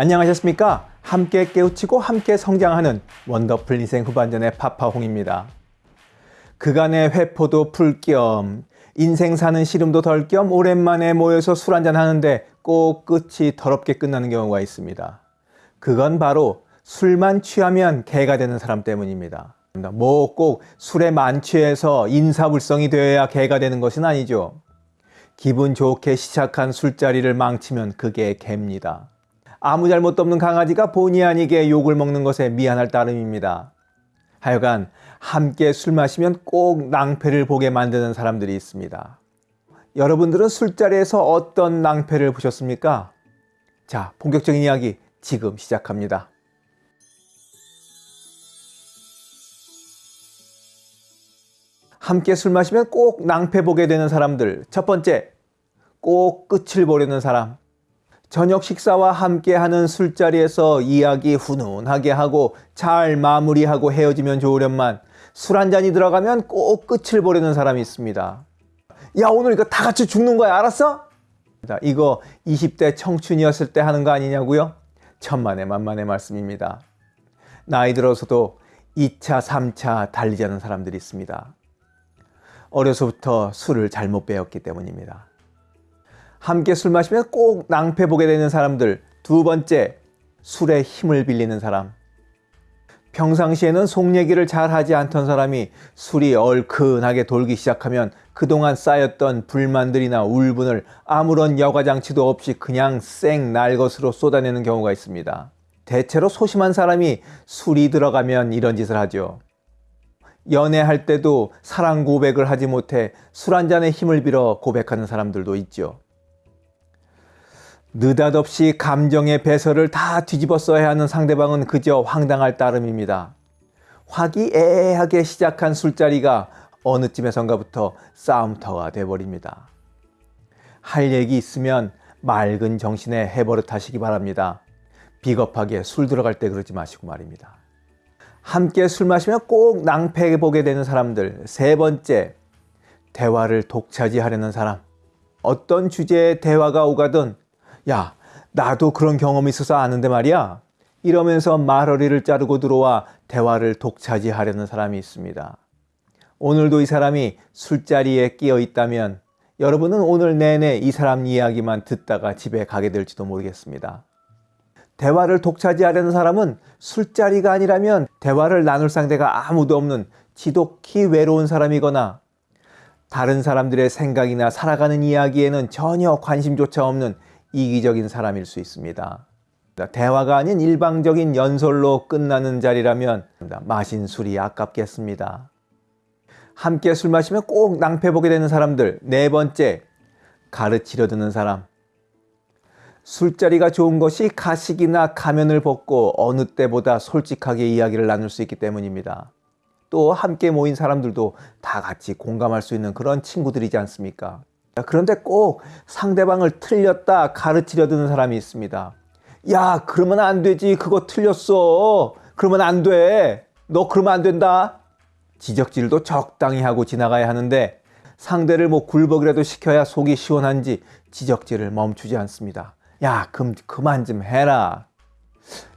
안녕하셨습니까? 함께 깨우치고 함께 성장하는 원더풀 인생 후반전의 파파홍입니다. 그간의 회포도 풀 겸 인생 사는 시름도 덜 겸 오랜만에 모여서 술 한잔 하는데 꼭 끝이 더럽게 끝나는 경우가 있습니다. 그건 바로 술만 취하면 개가 되는 사람 때문입니다. 뭐 꼭 술에 만취해서 인사불성이 되어야 개가 되는 것은 아니죠. 기분 좋게 시작한 술자리를 망치면 그게 개입니다. 아무 잘못도 없는 강아지가 본의 아니게 욕을 먹는 것에 미안할 따름입니다. 하여간 함께 술 마시면 꼭 낭패를 보게 만드는 사람들이 있습니다. 여러분들은 술자리에서 어떤 낭패를 보셨습니까? 자, 본격적인 이야기 지금 시작합니다. 함께 술 마시면 꼭 낭패 보게 되는 사람들. 첫 번째, 꼭 끝을 보려는 사람. 저녁 식사와 함께 하는 술자리에서 이야기 훈훈하게 하고 잘 마무리하고 헤어지면 좋으련만 술 한 잔이 들어가면 꼭 끝을 보려는 사람이 있습니다. 야 오늘 이거 다 같이 죽는 거야 알았어? 이거 20대 청춘이었을 때 하는 거 아니냐고요? 천만의 만만의 말씀입니다. 나이 들어서도 2차, 3차 달리자는 사람들이 있습니다. 어려서부터 술을 잘못 배웠기 때문입니다. 함께 술 마시면 꼭 낭패 보게 되는 사람들. 두 번째, 술에 힘을 빌리는 사람. 평상시에는 속 얘기를 잘 하지 않던 사람이 술이 얼큰하게 돌기 시작하면 그동안 쌓였던 불만들이나 울분을 아무런 여과장치도 없이 그냥 쌩 날것으로 쏟아내는 경우가 있습니다. 대체로 소심한 사람이 술이 들어가면 이런 짓을 하죠. 연애할 때도 사랑 고백을 하지 못해 술 한 잔에 힘을 빌어 고백하는 사람들도 있죠. 느닷없이 감정의 배설을 다 뒤집어 써야 하는 상대방은 그저 황당할 따름입니다. 화기애애하게 시작한 술자리가 어느 쯤에선가부터 싸움터가 돼버립니다. 할 얘기 있으면 맑은 정신에 해버릇 하시기 바랍니다. 비겁하게 술 들어갈 때 그러지 마시고 말입니다. 함께 술 마시면 꼭 낭패 보게 되는 사람들. 세 번째, 대화를 독차지하려는 사람. 어떤 주제의 대화가 오가든 야 나도 그런 경험이 있어서 아는데 말이야 이러면서 말허리를 자르고 들어와 대화를 독차지하려는 사람이 있습니다. 오늘도 이 사람이 술자리에 끼어 있다면 여러분은 오늘 내내 이 사람 이야기만 듣다가 집에 가게 될지도 모르겠습니다. 대화를 독차지하려는 사람은 술자리가 아니라면 대화를 나눌 상대가 아무도 없는 지독히 외로운 사람이거나 다른 사람들의 생각이나 살아가는 이야기에는 전혀 관심조차 없는 이기적인 사람일 수 있습니다. 대화가 아닌 일방적인 연설로 끝나는 자리라면 마신 술이 아깝겠습니다. 함께 술 마시면 꼭 낭패 보게 되는 사람들. 네 번째, 가르치려 드는 사람. 술자리가 좋은 것이 가식이나 가면을 벗고 어느 때보다 솔직하게 이야기를 나눌 수 있기 때문입니다. 또 함께 모인 사람들도 다 같이 공감할 수 있는 그런 친구들이지 않습니까? 그런데 꼭 상대방을 틀렸다 가르치려 드는 사람이 있습니다. 야, 그러면 안 되지. 그거 틀렸어. 그러면 안 돼. 너 그러면 안 된다. 지적질도 적당히 하고 지나가야 하는데 상대를 뭐 굴복이라도 시켜야 속이 시원한지 지적질을 멈추지 않습니다. 야, 그럼 그만 좀 해라.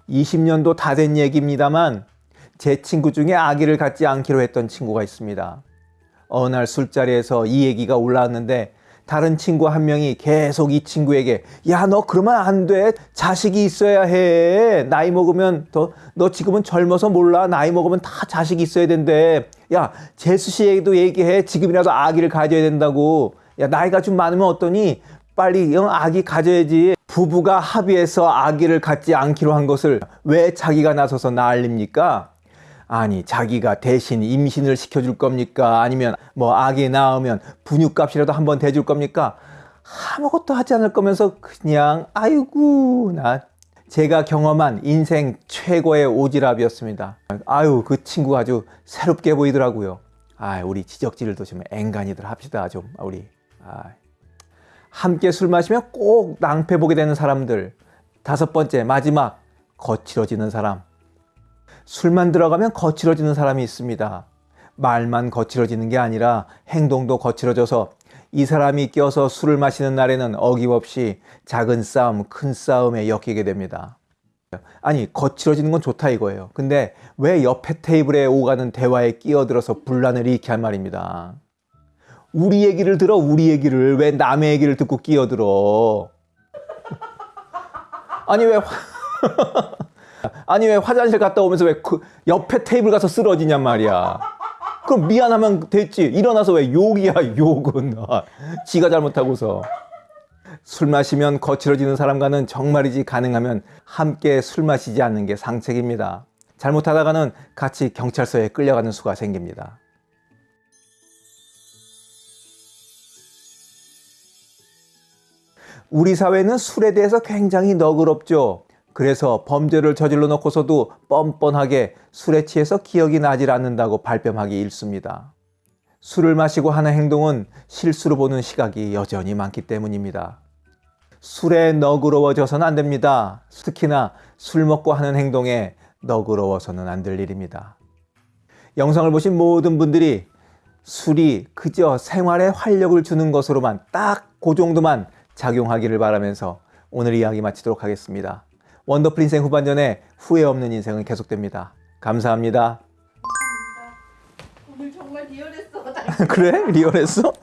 20년도 다 된 얘기입니다만 제 친구 중에 아기를 갖지 않기로 했던 친구가 있습니다. 어느 날 술자리에서 이 얘기가 올라왔는데 다른 친구 한 명이 계속 이 친구에게 야 너 그러면 안 돼. 자식이 있어야 해. 나이 먹으면 더 너 지금은 젊어서 몰라. 나이 먹으면 다 자식이 있어야 된대. 야 재수 씨에게도 얘기해. 지금이라도 아기를 가져야 된다고. 야 나이가 좀 많으면 어떠니? 빨리 아기 가져야지. 부부가 합의해서 아기를 갖지 않기로 한 것을 왜 자기가 나서서 난립니까? 아니 자기가 대신 임신을 시켜줄 겁니까? 아니면 뭐 아기 낳으면 분유값이라도 한번 대줄 겁니까? 아무것도 하지 않을 거면서 그냥 아이고 나 제가 경험한 인생 최고의 오지랖이었습니다. 아유 그 친구 아주 새롭게 보이더라고요. 아 우리 지적질도 좀 앵간히들 합시다 좀 우리. 아. 함께 술 마시면 꼭 낭패 보게 되는 사람들. 다섯 번째 마지막 거칠어지는 사람. 술만 들어가면 거칠어지는 사람이 있습니다. 말만 거칠어지는 게 아니라 행동도 거칠어져서 이 사람이 껴서 술을 마시는 날에는 어김없이 작은 싸움, 큰 싸움에 엮이게 됩니다. 아니 거칠어지는 건 좋다 이거예요. 근데 왜 옆에 테이블에 오가는 대화에 끼어들어서 분란을 일으게 할 말입니다. 우리 얘기를 들어 우리 얘기를 왜 남의 얘기를 듣고 끼어들어? 아니 왜 화... 아니 왜 화장실 갔다 오면서 왜 그 옆에 테이블 가서 쓰러지냔 말이야. 그럼 미안하면 됐지. 일어나서 왜 욕이야 욕은. 아, 지가 잘못하고서. 술 마시면 거칠어지는 사람과는 정말이지 가능하면 함께 술 마시지 않는 게 상책입니다. 잘못하다가는 같이 경찰서에 끌려가는 수가 생깁니다. 우리 사회는 술에 대해서 굉장히 너그럽죠. 그래서 범죄를 저질러 놓고서도 뻔뻔하게 술에 취해서 기억이 나질 않는다고 발뺌하기 일쑤입니다. 술을 마시고 하는 행동은 실수로 보는 시각이 여전히 많기 때문입니다. 술에 너그러워져서는 안 됩니다. 특히나 술 먹고 하는 행동에 너그러워서는 안 될 일입니다. 영상을 보신 모든 분들이 술이 그저 생활에 활력을 주는 것으로만 딱 그 정도만 작용하기를 바라면서 오늘 이야기 마치도록 하겠습니다. 원더풀 인생 후반전에 후회 없는 인생은 계속됩니다. 감사합니다. 오늘 정말 리얼했어. 그래? 리얼했어?